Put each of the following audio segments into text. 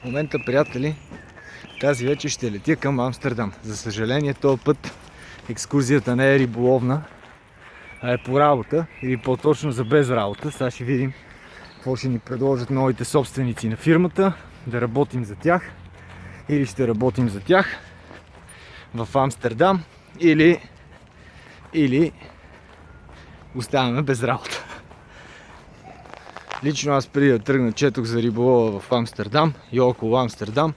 В момента, приятели, тази вечер ще летя към Амстердам. За съжаление, този път екскурзията не е риболовна, а е по работа или по-точно за без работа. Сега ще видим какво ще ни предложат новите собственици на фирмата, да работим за тях или ще работим за тях в Амстердам или, или оставаме без работа. Лично аз преди да тръгна четох за риболова в Амстердам и около Амстердам.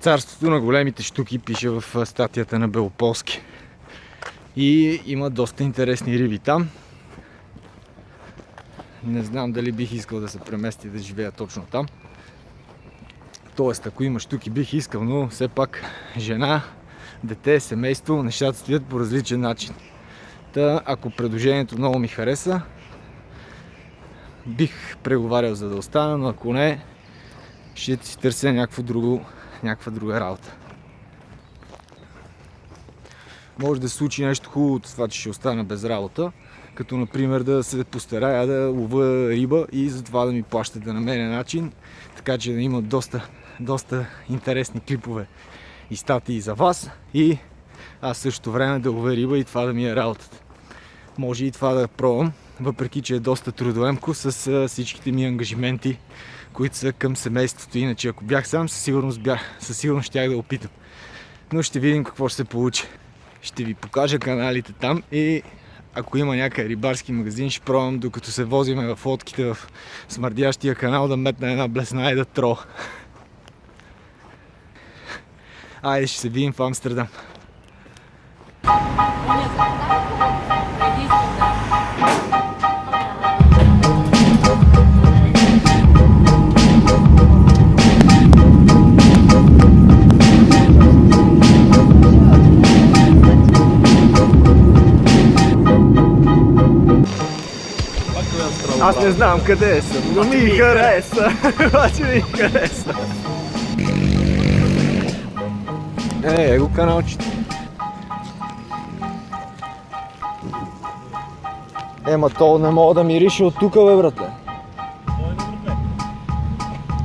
Царството на големите штуки пише в статията на Белополски. И има доста интересни риби там. Не знам дали бих искал да се премести да живея точно там. Тоест, ако има штуки, бих искал, но все пак жена, дете, семейство, нещата стоят по различен начин. Та, ако предложението много ми хареса, бих преговарял за да остана, но ако не, ще си търся някакво друго, някаква друга работа. Може да се случи нещо хубаво от това, че ще остана без работа, като например да се постарая да лова риба и за това да ми плащат да намеря начин, така че да има доста, доста интересни клипове и статии за вас и аз също време да лова риба и това да ми е работата. Може и това да пробвам, въпреки че е доста трудоемко с всичките ми ангажименти, които са към семейството. Иначе ако бях сам, със сигурност, бях, със сигурност щях да опитам. Но ще видим какво ще се получи. Ще ви покажа каналите там и ако има някакъв рибарски магазин, ще пробвам докато се возиме в лодките в смърдящия канал да метна една блесна и да тро. Айде ще се видим в Амстердам. Аз не знам къде съм, но ми хареса. Обаче ми хареса. Е, его каналчето. Ема то не мога да мирише от тука, бе, братле.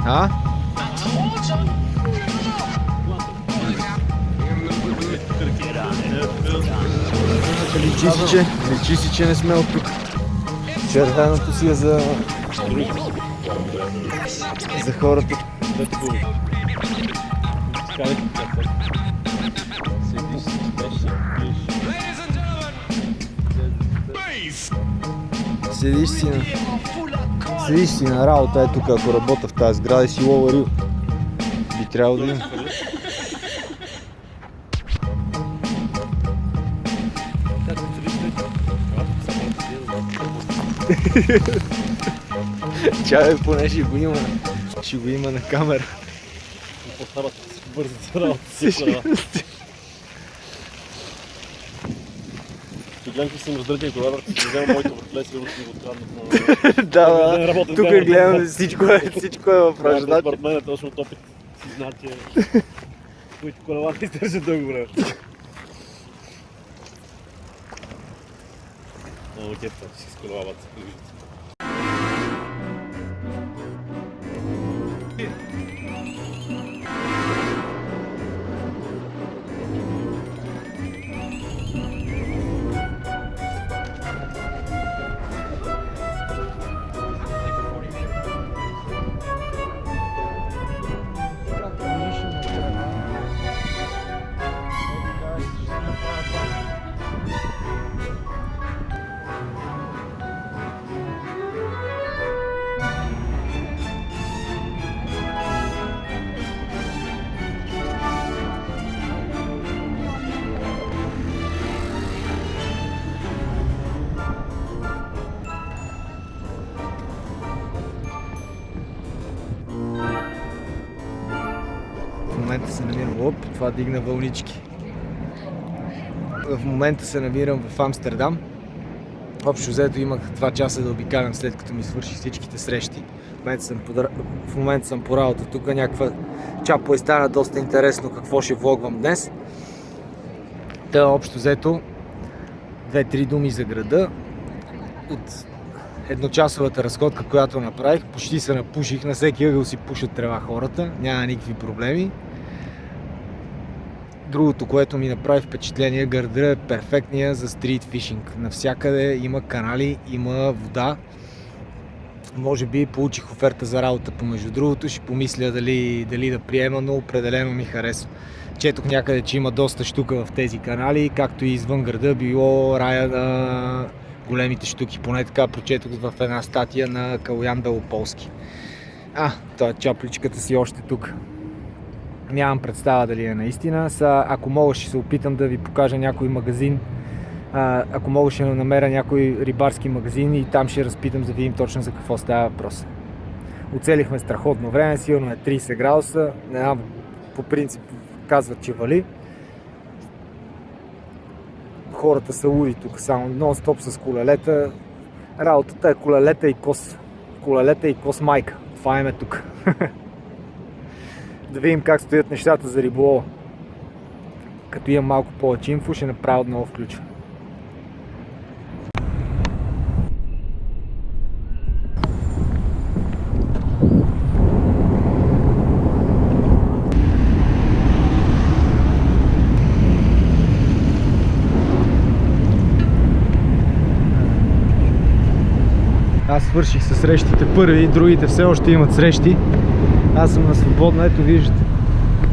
А? Личи си, че, личи си, че не сме от тук. Червеното си е за... за хората. Седиш си на... Седиш си на работа, е тук, ако работя в тази сграда и си лова риба. Би трябвало да има. Чай, поне ще го има, ще го има на камера. По-старата си бързо за работа си. Ще гледам, че съм раздъртен кола, ще взема моето въртле, сигурно ще го откраднат на... Да, да, тук гледам всичко е, всичко е въпрос. Значи, според мен е точно от опит си знаят, че които колела не издържат дълго време. Много кепта, че си с това дигна вълнички. В момента се намирам в Амстердам. Общо взето имах 2 часа да обикалям след като ми свърши всичките срещи. В момента съм по, в момента съм по работа. Тук някаква чапо и стана доста интересно какво ще влогвам днес. Та общо взето две-три думи за града. От едночасовата разходка, която направих. Почти се напуших. На всеки ъгъл си пушат трева хората. Няма никакви проблеми. Другото, което ми направи впечатление, гърда е перфектния за стрит фишинг. Навсякъде има канали, има вода. Може би получих оферта за работа помежду другото, ще помисля дали, дали да приема, но определено ми харесва. Четох някъде, че има доста штука в тези канали, както и извън града било рая на големите штуки. Поне така прочетох в една статия на Калуян Белополски. А, това чапличката си още тук. Нямам представа дали е наистина. Са, ако мога ще се опитам да ви покажа някой магазин. А, ако мога ще намеря някой рибарски магазин и там ще разпитам, да видим точно за какво става въпрос. Оцелихме страхотно време, сигурно е 30 градуса. Не знам, по принцип казват, че вали. Хората са луди тук, само нон-стоп с колелета. Работата е колелета и кос. Колелета и кос майка. Това е тук. да видим как стоят нещата за риболова. Като имам малко повече инфо, ще направя отново включване. Аз свърших с срещите първи, другите все още имат срещи. Аз съм на свободна, ето виждате.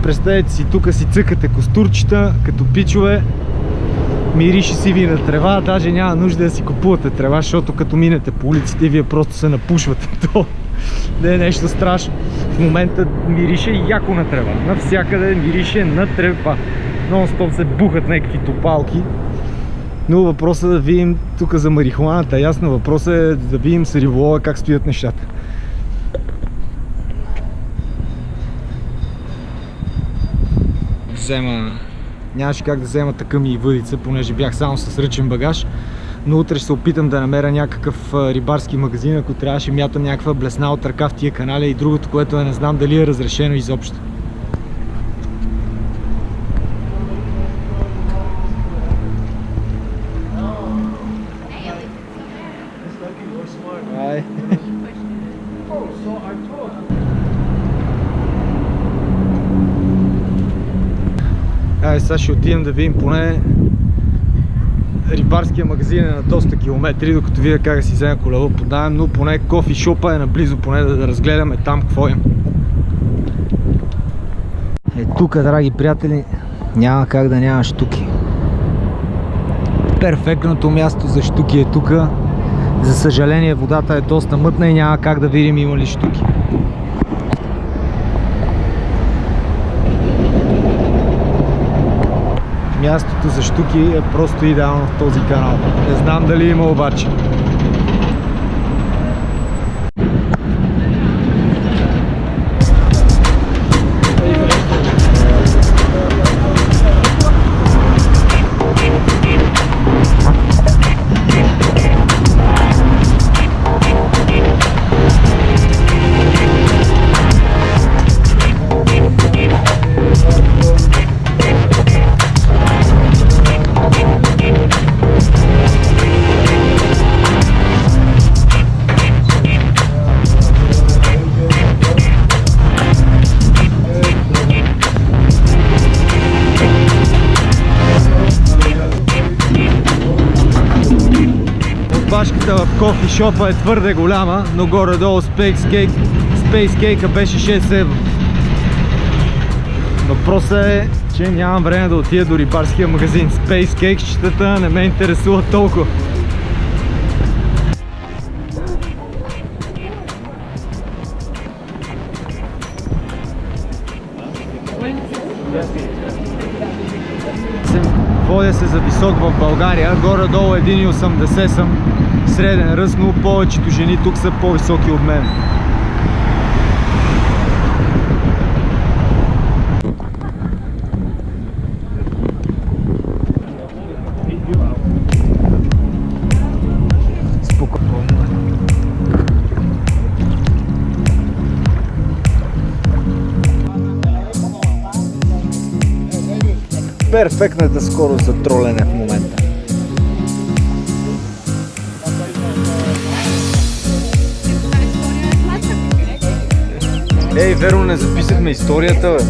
Представете си, тук си цъкате костурчета, като пичове. Мирише си ви на трева, даже няма нужда да си купувате трева, защото като минете по улиците, вие просто се напушвате. То не е нещо страшно. В момента мирише яко на трева. Навсякъде мирише на трева. Нон-стоп се бухат някакви топалки. Но въпросът е да видим тук за марихуаната. Ясно, въпросът е да видим с риболова как стоят нещата. Взема... Нямаше как да взема така и въдица, понеже бях само с ръчен багаж. Но утре ще се опитам да намеря някакъв рибарски магазин, ако трябваше мятам някаква блесна от ръка в тия канали и другото, което е не знам дали е разрешено изобщо. Сега ще отидем да видим поне рибарския магазин е на доста километри, докато видя как да си взема колело под найем, но поне кофи шопа е наблизо, поне да, да разгледаме там какво има. Е тук, драги приятели, няма как да няма штуки. Перфектното място за штуки е тук. За съжаление водата е доста мътна и няма как да видим има ли штуки. Мястото за штуки е просто идеално в този канал. Не знам дали има обаче. Кофи шопа е твърде голяма, но горе-долу Space Cake, беше 6 евро. Въпросът е, че нямам време да отида до рибарския магазин. Space Cake щитата не ме интересува толкова. Се за висок в България, горе-долу 1,80 съм среден ръст, но повечето жени тук са по-високи от мен. перфектната скорост за тролене в момента. Ей, веро, не записахме историята, бе.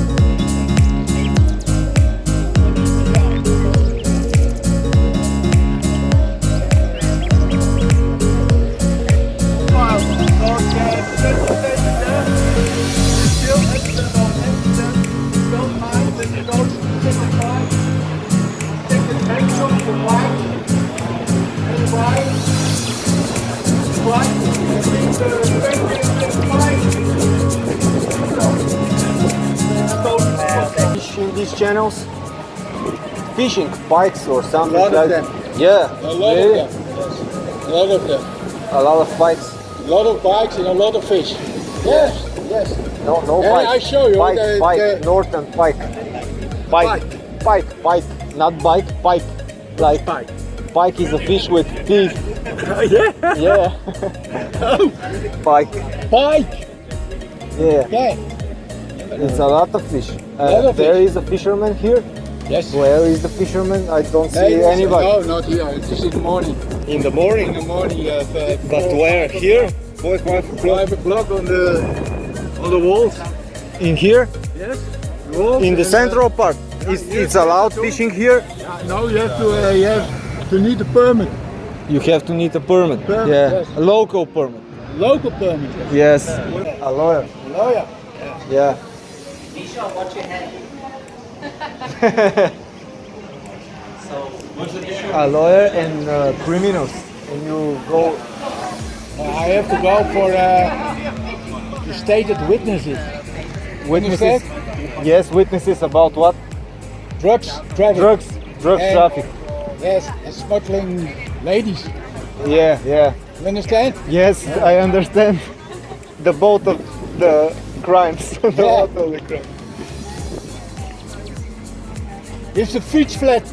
These channels? Fishing pikes or something like. Yeah, A lot really? of them. Yes. A lot of them. A lot of pikes. A lot of bikes and a lot of fish. Yes, yes. No, no pike. I show you Pike, the- pike, the- northern pike. Pike, pike, pike, not bike, pike. Like Pike. pike is a fish with teeth. yeah. Yeah. Oh. pike. Pike. Yeah, Yeah. It's a lot of fish. Uh, Lot of there fish. is a fisherman here. Yes. Where is the fisherman? I don't see Hey, anybody. No, not here. It's in the morning. In the morning. In the morning, uh, But four- where? Here? Four, five o'clock. five o'clock on the On the walls? In here, yes. walls in the and, uh, central part, is it's allowed fishing here. yeah, no, you have to. Uh, you have to need a permit. You have to need a permit. Permit, yeah, yes. a local permit. Local permit. Yes, a lawyer. Lawyer. Yeah. a lawyer and uh, criminals, and you go. Uh, I have to go for uh, the stated witnesses. Witnesses. Yes, witnesses about what? Drugs, traffic. Drugs, drugs And- traffic. Yes, and smuggling ladies. Yeah, yeah. You understand? Yes, I understand. The both of the crimes. Yeah. both of the crimes. It's a fietsflat.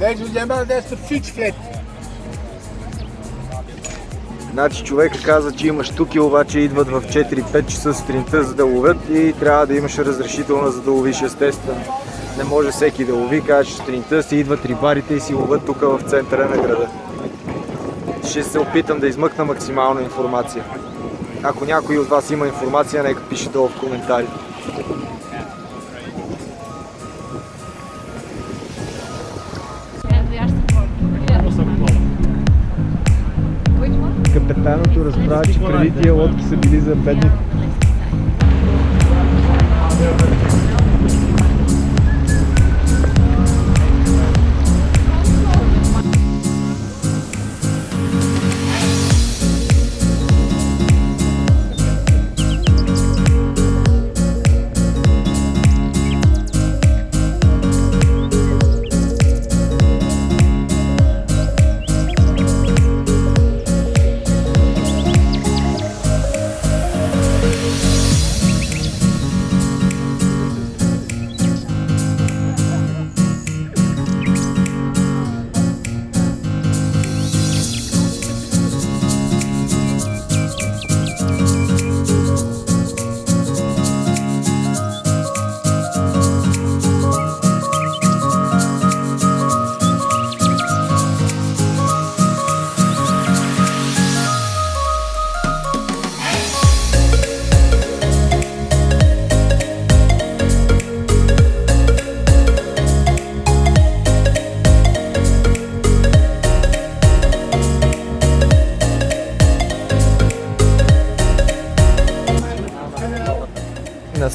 Ladies and gentlemen, that's the fietsflat. Значи човека каза, че има штуки, обаче идват в 4-5 часа сутринта за да ловят и трябва да имаш разрешителна за да ловиш естествено. Не може всеки да лови, каже, че сутринта си идват рибарите и си ловят тук в центъра на града. Ще се опитам да измъкна максимална информация. Ако някой от вас има информация, нека пише долу в one? Капитаното разбра, че преди тия лодки са били за бедни.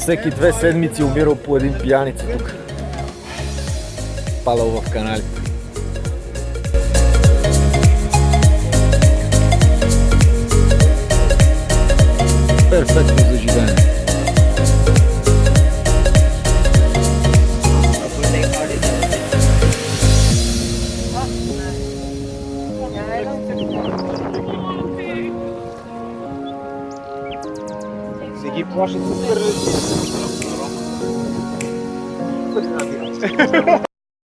Всеки две седмици умирал по един пияница тук. Падал в каналите.